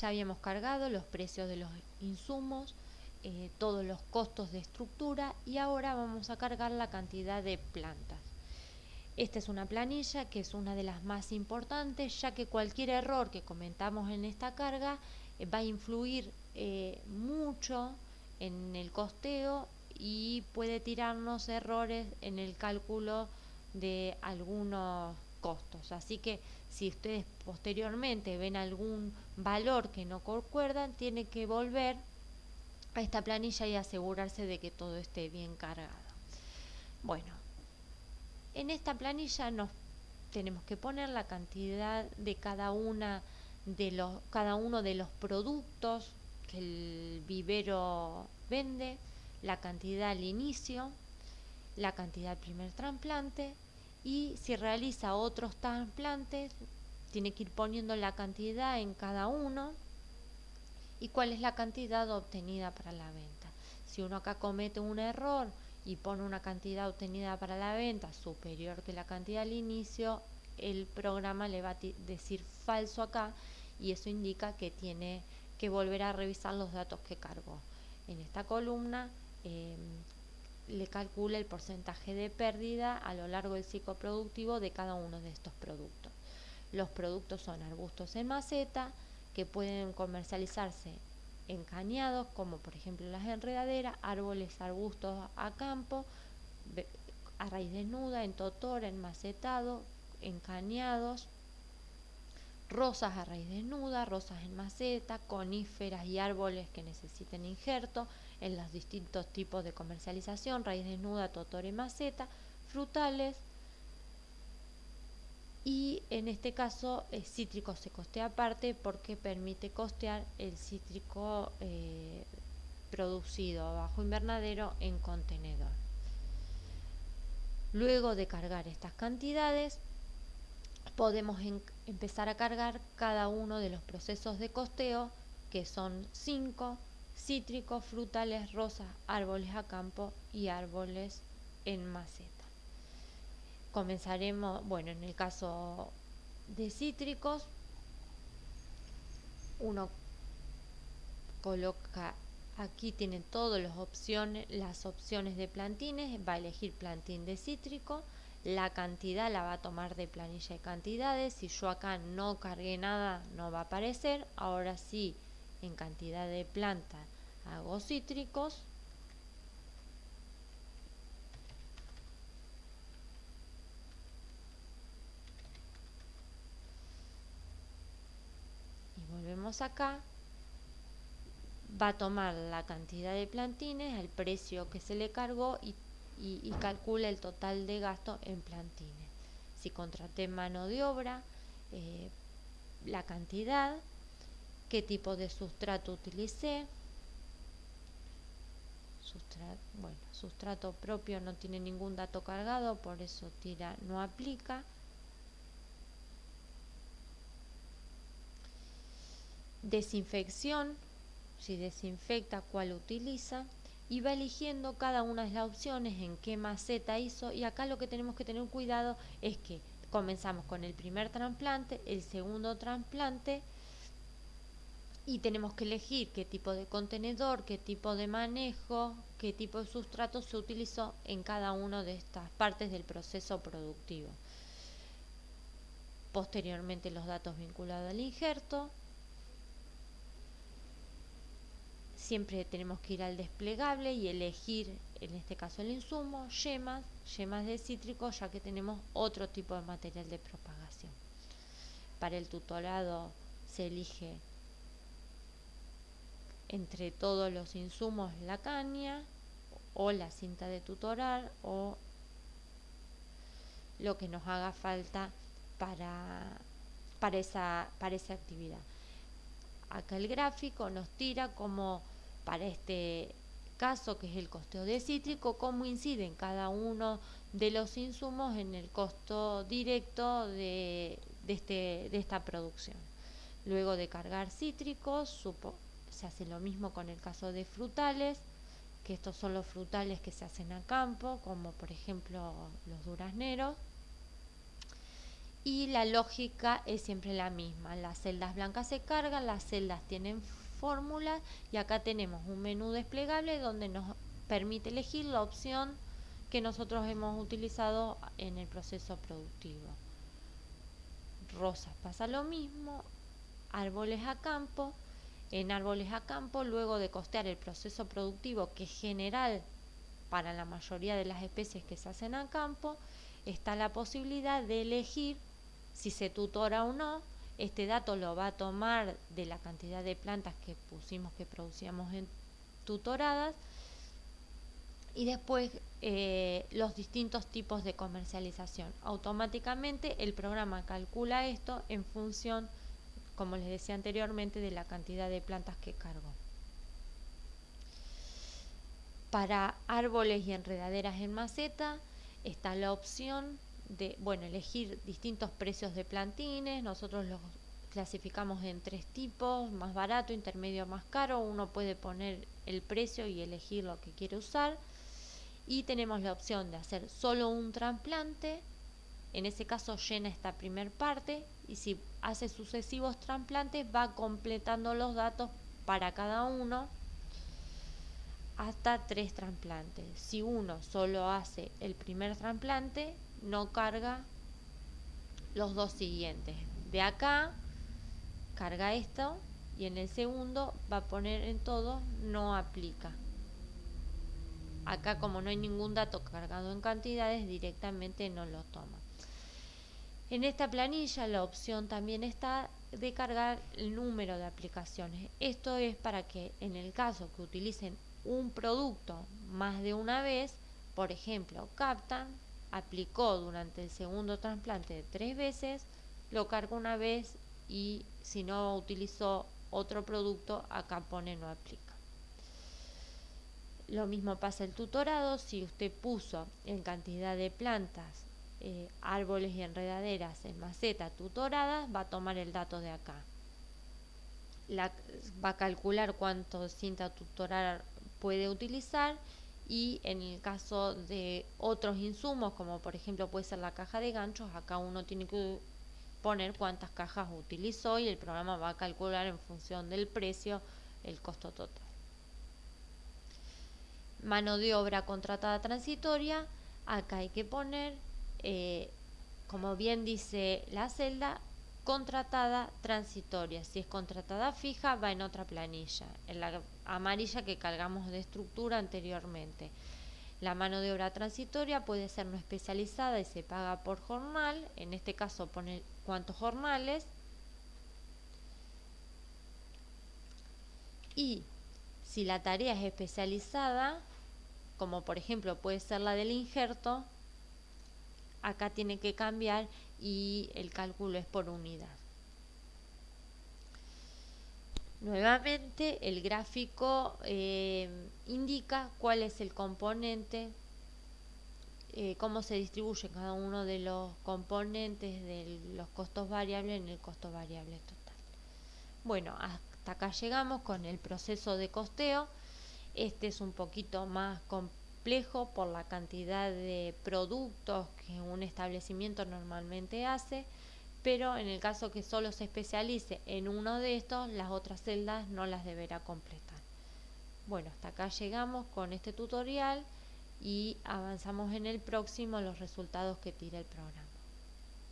ya habíamos cargado los precios de los insumos, eh, todos los costos de estructura y ahora vamos a cargar la cantidad de plantas. Esta es una planilla que es una de las más importantes ya que cualquier error que comentamos en esta carga eh, va a influir eh, mucho en el costeo y puede tirarnos errores en el cálculo de algunos costos. Así que si ustedes posteriormente ven algún valor que no concuerdan, tiene que volver a esta planilla y asegurarse de que todo esté bien cargado. Bueno, en esta planilla nos tenemos que poner la cantidad de cada una de los cada uno de los productos que el vivero vende, la cantidad al inicio, la cantidad al primer trasplante y si realiza otros trasplantes tiene que ir poniendo la cantidad en cada uno y cuál es la cantidad obtenida para la venta. Si uno acá comete un error y pone una cantidad obtenida para la venta superior que la cantidad al inicio, el programa le va a decir falso acá y eso indica que tiene que volver a revisar los datos que cargó. En esta columna em, le calcula el porcentaje de pérdida a lo largo del ciclo productivo de cada uno de estos productos. Los productos son arbustos en maceta que pueden comercializarse en cañados, como por ejemplo las enredaderas, árboles, arbustos a campo, a raíz desnuda, en totora, en macetado, en cañados, rosas a raíz desnuda, rosas en maceta, coníferas y árboles que necesiten injerto en los distintos tipos de comercialización, raíz desnuda, totora y maceta, frutales, y en este caso el cítrico se costea aparte porque permite costear el cítrico eh, producido bajo invernadero en contenedor. Luego de cargar estas cantidades, podemos empezar a cargar cada uno de los procesos de costeo, que son cinco, cítricos, frutales, rosas, árboles a campo y árboles en maceta. Comenzaremos, bueno, en el caso de cítricos, uno coloca aquí tiene todas las opciones, las opciones de plantines, va a elegir plantín de cítrico, la cantidad la va a tomar de planilla de cantidades, si yo acá no cargué nada no va a aparecer, ahora sí en cantidad de planta hago cítricos, volvemos acá, va a tomar la cantidad de plantines, el precio que se le cargó y, calcula el total de gasto en plantines. Si contraté mano de obra, eh, la cantidad, qué tipo de sustrato utilicé, sustrato, bueno, sustrato propio no tiene ningún dato cargado, por eso tira no aplica. desinfección, si desinfecta, cuál utiliza y va eligiendo cada una de las opciones en qué maceta hizo y acá lo que tenemos que tener cuidado es que comenzamos con el primer trasplante, el segundo trasplante y tenemos que elegir qué tipo de contenedor, qué tipo de manejo, qué tipo de sustrato se utilizó en cada una de estas partes del proceso productivo. Posteriormente los datos vinculados al injerto, siempre tenemos que ir al desplegable y elegir, en este caso el insumo, yemas, yemas de cítrico, ya que tenemos otro tipo de material de propagación. Para el tutorado se elige entre todos los insumos la caña o la cinta de tutorar o lo que nos haga falta para, para, esa, para esa actividad. Acá el gráfico nos tira como para este caso que es el costeo de cítrico, cómo inciden cada uno de los insumos en el costo directo de, este, de esta producción. Luego de cargar cítricos, se hace lo mismo con el caso de frutales, que estos son los frutales que se hacen a campo, como por ejemplo los durazneros. y la lógica es siempre la misma. Las celdas blancas se cargan, las celdas tienen fórmulas y acá tenemos un menú desplegable donde nos permite elegir la opción que nosotros hemos utilizado en el proceso productivo. Rosas pasa lo mismo, árboles a campo. En árboles a campo, luego de costear el proceso productivo que es general para la mayoría de las especies que se hacen a campo, está la posibilidad de elegir si se tutora o no. Este dato lo va a tomar de la cantidad de plantas que pusimos que producíamos en tutoradas y después eh, los distintos tipos de comercialización. Automáticamente el programa calcula esto en función, como les decía anteriormente, de la cantidad de plantas que cargó. Para árboles y enredaderas en maceta está la opción de, bueno, elegir distintos precios de plantines. Nosotros los clasificamos en tres tipos, más barato, intermedio, más caro. Uno puede poner el precio y elegir lo que quiere usar. Y tenemos la opción de hacer solo un trasplante. En ese caso llena esta primer parte y si hace sucesivos trasplantes va completando los datos para cada uno hasta tres trasplantes. Si uno solo hace el primer trasplante, no carga los dos siguientes. De acá carga esto y en el segundo va a poner en todo no aplica. Acá como no hay ningún dato cargado en cantidades, directamente no lo toma. En esta planilla la opción también está de cargar el número de aplicaciones. Esto es para que en el caso que utilicen un producto más de una vez, por ejemplo, captan, aplicó durante el segundo trasplante tres veces, lo carga una vez y si no utilizó otro producto, acá pone no aplica. Lo mismo pasa el tutorado, si usted puso en cantidad de plantas, eh, árboles y enredaderas en maceta tutoradas, va a tomar el dato de acá. va a calcular cuánto cinta tutorar puede utilizar y en el caso de otros insumos, como por ejemplo puede ser la caja de ganchos, acá uno tiene que poner cuántas cajas utilizó y el programa va a calcular en función del precio el costo total. Mano de obra contratada transitoria, acá hay que poner, eh, como bien dice la celda, contratada transitoria. Si es contratada fija, va en otra planilla, en la amarilla que cargamos de estructura anteriormente. La mano de obra transitoria puede ser no especializada y se paga por jornal. En este caso pone cuántos jornales. Y si la tarea es especializada, como por ejemplo puede ser la del injerto, acá tiene que cambiar y el cálculo es por unidad. Nuevamente el gráfico eh, indica cuál es el componente, eh, cómo se distribuye cada uno de los componentes de los costos variables en el costo variable total. Bueno, hasta acá llegamos con el proceso de costeo. Este es un poquito más complejo por la cantidad de productos que un establecimiento normalmente hace, pero en el caso que solo se especialice en uno de estos, las otras celdas no las deberá completar. Bueno, hasta acá llegamos con este tutorial y avanzamos en el próximo los resultados que tira el programa.